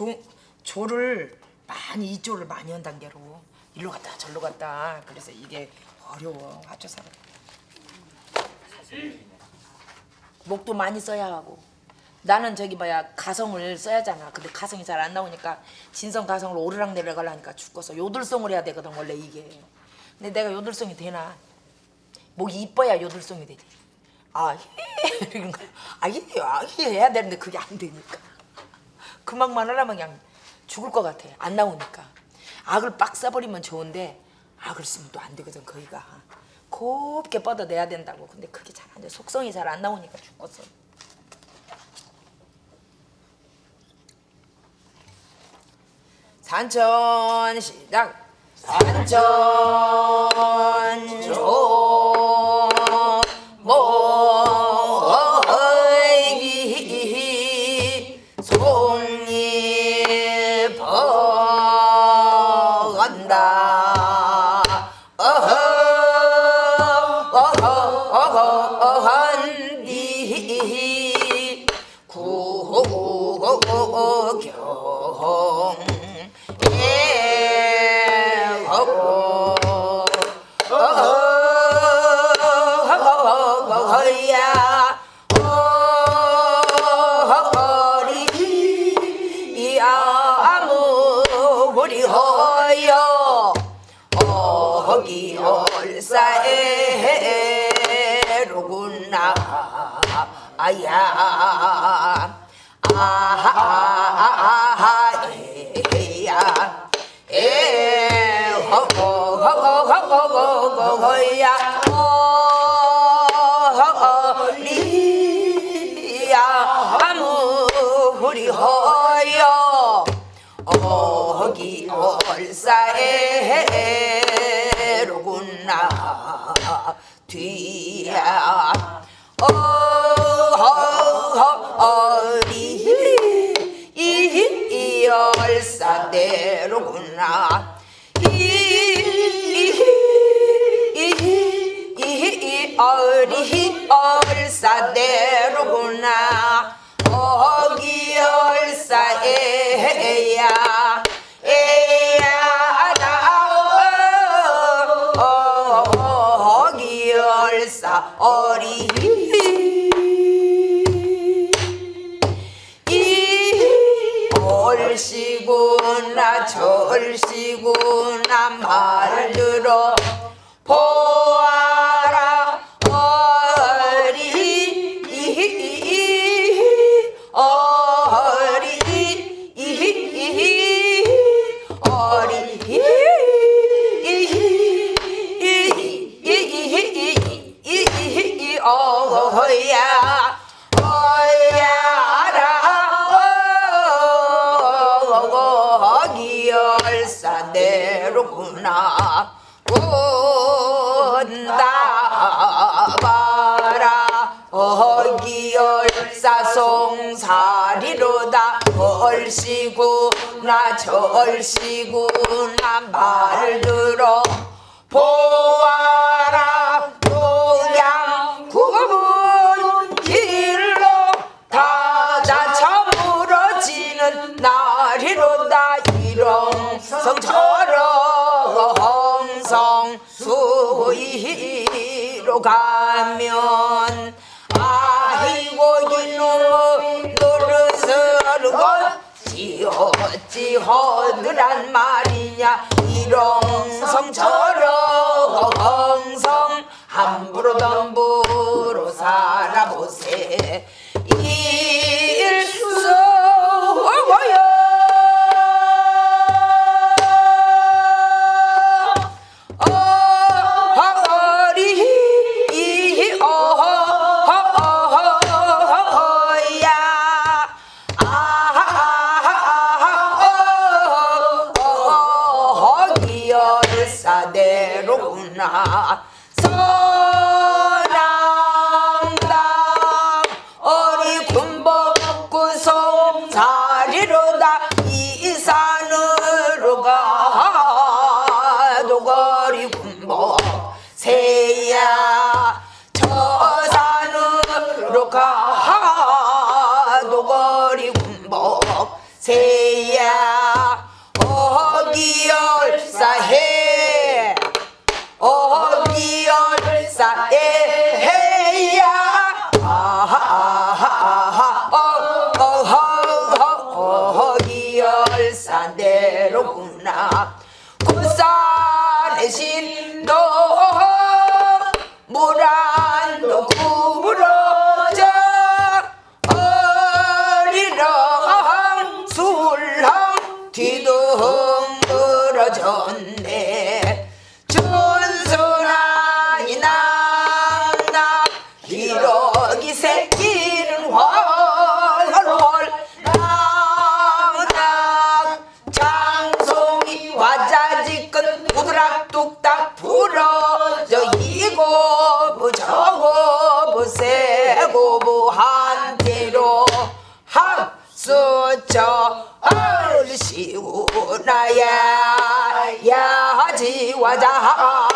조, 조를 많이 이조를 많이 한 단계로 일로 갔다 절로 갔다. 그래서 이게 어려워 합쳐서 목도 많이 써야 하고. 나는 저기 뭐야 가성을 써야잖아. 근데 가성이 잘 안 나오니까 진성 가성을 오르락 내리락 하려니까 죽어서 요들송을 해야 되거든 원래 이게. 근데 내가 요들송이 되나? 목이 이뻐야 요들송이 되지. 아 이런 거아 히, 아, 히 해야 되는데 그게 안 되니까 그만만 하려면 그냥 죽을 것 같아. 안 나오니까. 악을 빡 써버리면 좋은데 악을 쓰면 또 안 되거든 거기가. 곱게 뻗어내야 된다고. 근데 그게 잘 안 돼. 속성이 잘 안 나오니까 죽었어. 산천 시작 산천 조모 어 아야 아하하하 에야 에 허허허허허허야 허리야 아무 우리 허여 어기 얼싸에 로구나 뒤야 어리 이 얼싸대로구나. 이 어리 얼싸대로구나 절씨구나 말 들어 얼씨구나 절씨구나 말 들어. 보 어찌 허드란 말이냐? 일ong성처럼 성. 함부로 덤부로 살아보세. 일 야지 와자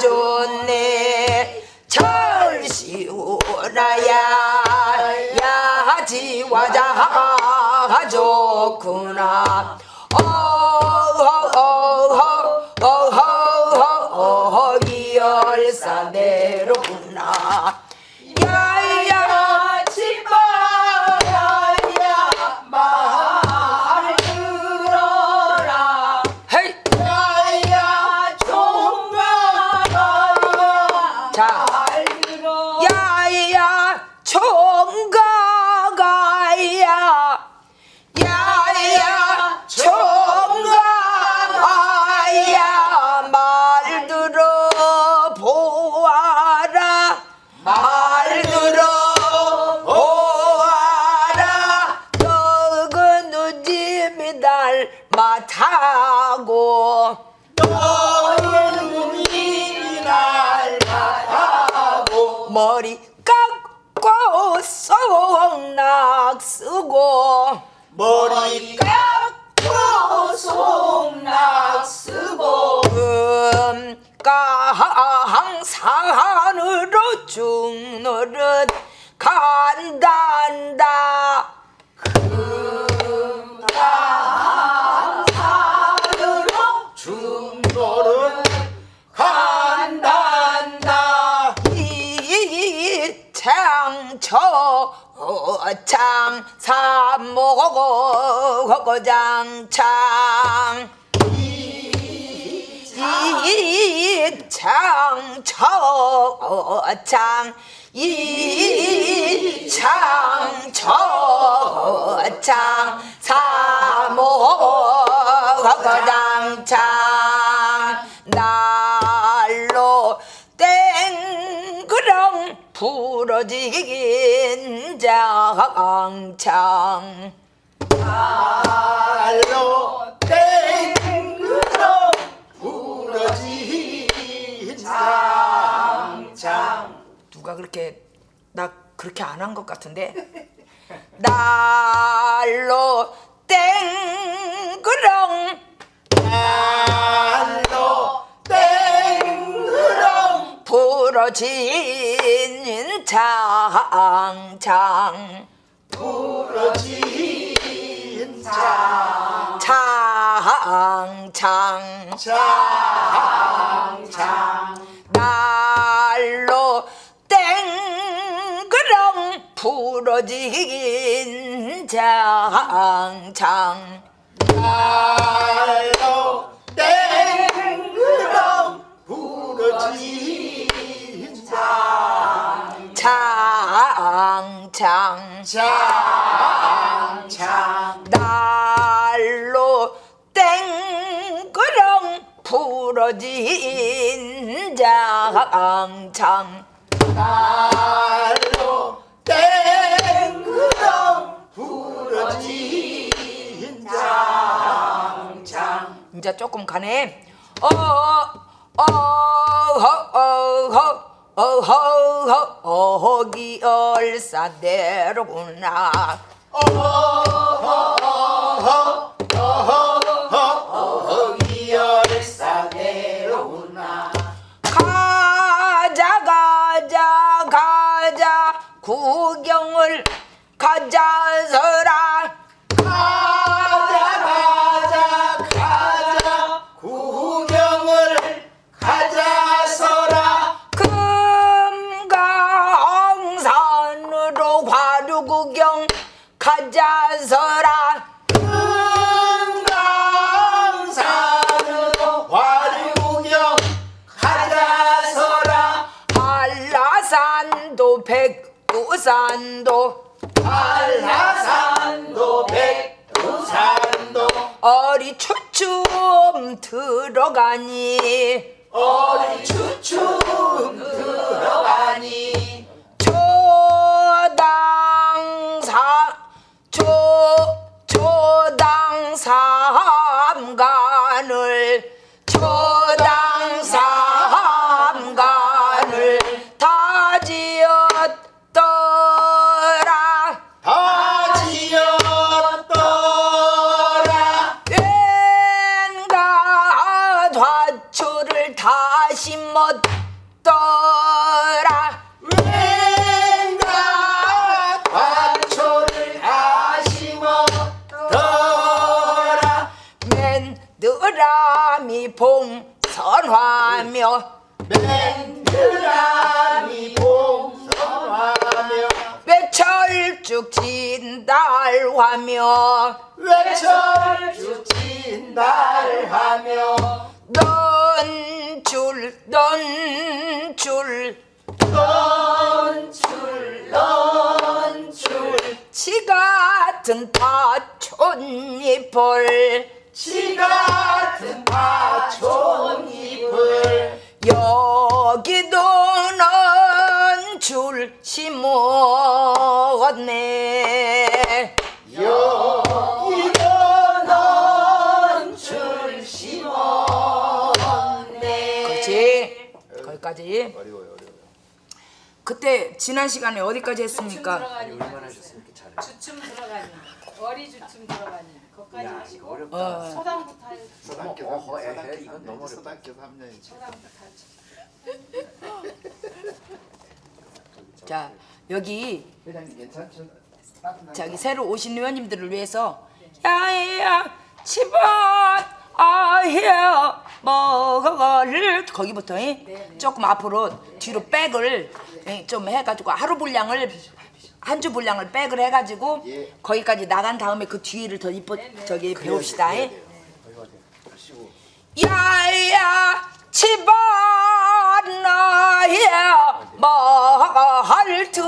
좋네. 철시우나야 야지 와자 좋구나 야 삼모고 장창. 이창처장 이창처장 사모장창 부러지긴 장창. 알로 땡그러 부러진 장장 누가 그렇게 나 그렇게 안 한 것 같은데? 날로 땡그렁 부러진 장창. 부러진 장 장창. 장장 날로 땡그렁 부러진 장창. 알로 땡그러 부러진 장창 장장 날로 땡그렁 부러진 장창 날로 땡그러 부러진 장장 이제 조금 가네. 어어어어어 어허허 어허기 얼싸대로구나. 어기열사 한라산도 백두산도. 한라산도 백두산도. 어리추춤 들어가니. 어리추춤 들어가니. 진달화며 외철쭉 진달 하며 넌줄 넌줄. 넌줄 넌줄. 지 같은 파촌잎을. 지 같은 파촌잎을. 여기도 넌줄 심었네 거기까지 그때 지난 시간에 어디까지 했습니까? 얼마나 이렇게 잘해. 주춤 들어가니 어리 주춤 들어가니 거기까지 야, 하시고 이거 어렵다. 어. 소당부터 할 어머, 어허, 에헤, 이건 너무 어렵다. 소단계 3년 소당부터 하죠. 자 여기 회장님 괜찮죠? 저기 새로 오신 의원님들을 위해서 야야 집안 아야 먹을 거기부터 이? 조금 앞으로 뒤로 백을 이, 좀 해가지고 하루 분량을 한 주 분량을 백을 해가지고 예. 거기까지 나간 다음에 그 뒤를 더 이뻐 저기 배웁시다. 이? 야야 집안 나야 말 들어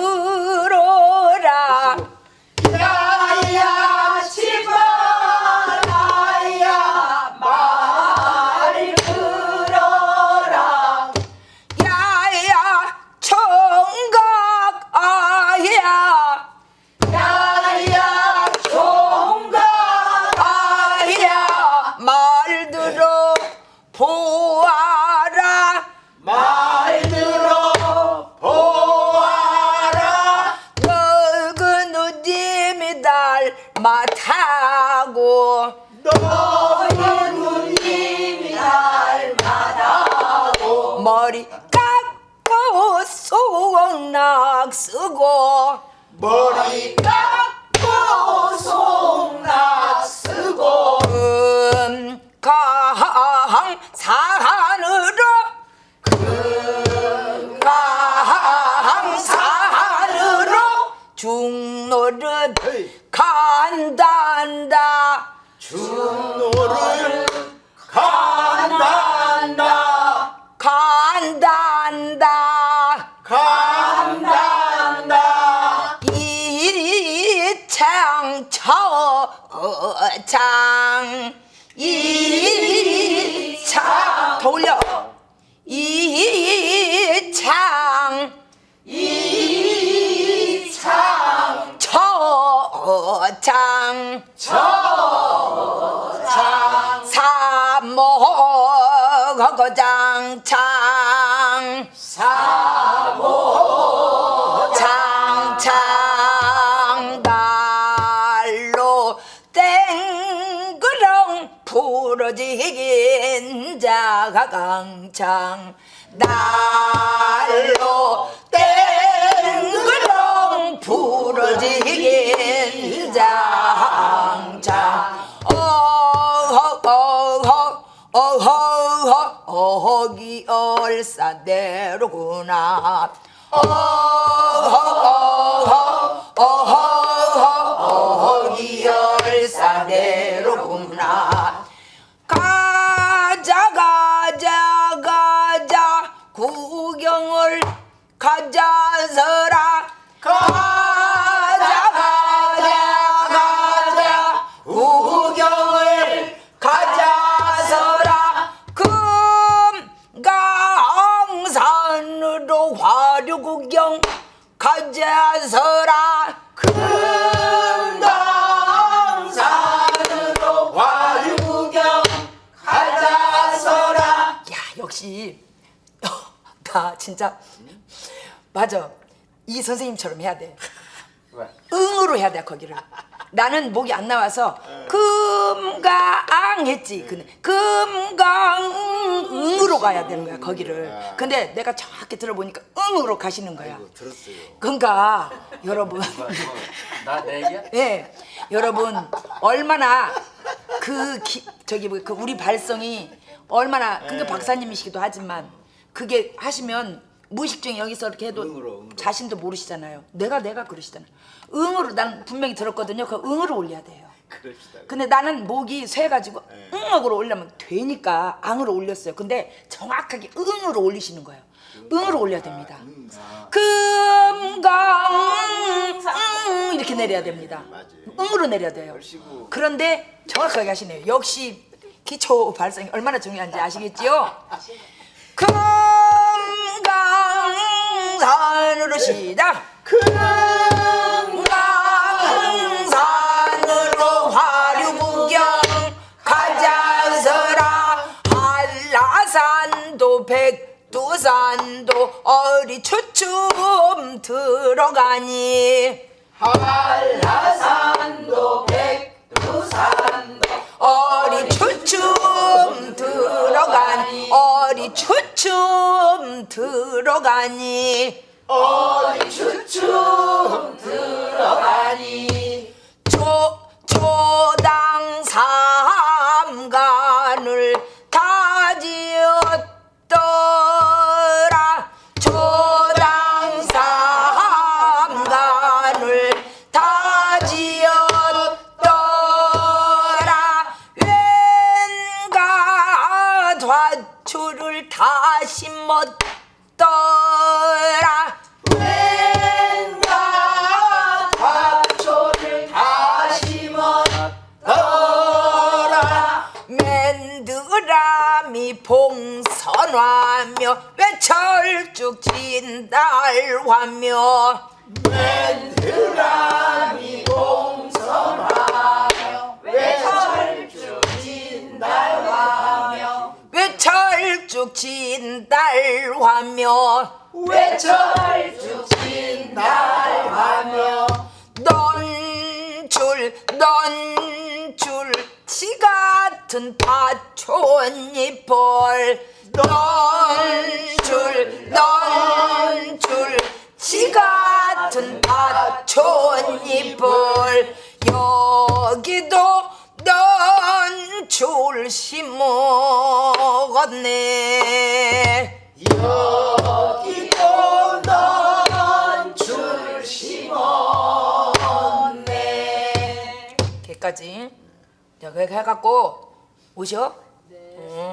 너의 누님이 닮아다고 머리 깎고 속낙 쓰고 머리 깎 간단다 간단다. 이창 처장 이창 더 올려. 이창. 이창 처장 처장 사모거장창 땡그렁 부러지긴 자가 강창 날로 땡그렁 부러지긴 장창. 어허 어허 어허 어허기 얼싸대로구나. 어허 어허 어허 어허기 열사대로구나 가자서라 가자 가자 가자 우경을 가자서라. 금강산으로 화류구경 가자서라. 금강산으로 화류구경 가자서라. 야 역시 어, 나 진짜 맞아. 이 선생님처럼 해야 돼. 왜? 응으로 해야 돼 거기를. 나는 목이 안 나와서 금강 했지 근데 금강 응으로 가야 되는 거야 거기를. 근데 내가 정확히 들어보니까 응으로 가시는 거야. 이거 들었어요. 그러니까 여러분. 나내 얘기야? 예. 여러분 얼마나 그 기, 저기 뭐그 우리 발성이 얼마나 그게 박사님이시기도 하지만 그게 하시면 무의식 중에 여기서 이렇게 해도 응으로, 응으로. 자신도 모르시잖아요. 내가 내가 그러시잖아요. 응으로 난 분명히 들었거든요. 그 응으로 올려야 돼요. 그럽시다. 근데 나는 목이 쇠가지고 응으로 올려면 되니까 앙으로 올렸어요. 근데 정확하게 응으로 올리시는 거예요. 응으로 올려야 됩니다. 금강 응 이렇게 내려야 됩니다. 응으로 내려야 돼요. 그런데 정확하게 하시네요. 역시 기초 발성이 얼마나 중요한지 아시겠지요? 금강산으로 시작. 금강산으로 화류구경 가자서라. 한라산도 백두산도 어리 추춤 들어가니. 한라산도 백두산도 어리 추춤 들어가니. 어리 추춤 들어가니 어리 추춤 들어가 심었더라. 왠가 화초를 다 심었더라. 맨드라미 봉선하며 외철쭉 진달하며 맨드라미 공성하며 외철쭉 외 철쭉 진달하며 외철쭉 진달하며 넌줄 넌줄. 치 같은 파촌잎을 넌줄 넌줄. 치 같은 파촌잎을 여기도 넌 줄 심었네. 여기도 넌줄 심었네. 걔까지 자 그렇게 해갖고 오셔?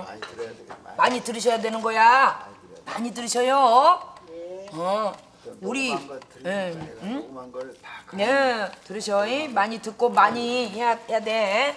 많이 들어야. 많이 들으셔야 되는 거야. 많이 들으셔요. 어. 우리 예, 응? 네 들으셔. 많이 듣고 많이 해야, 해야 돼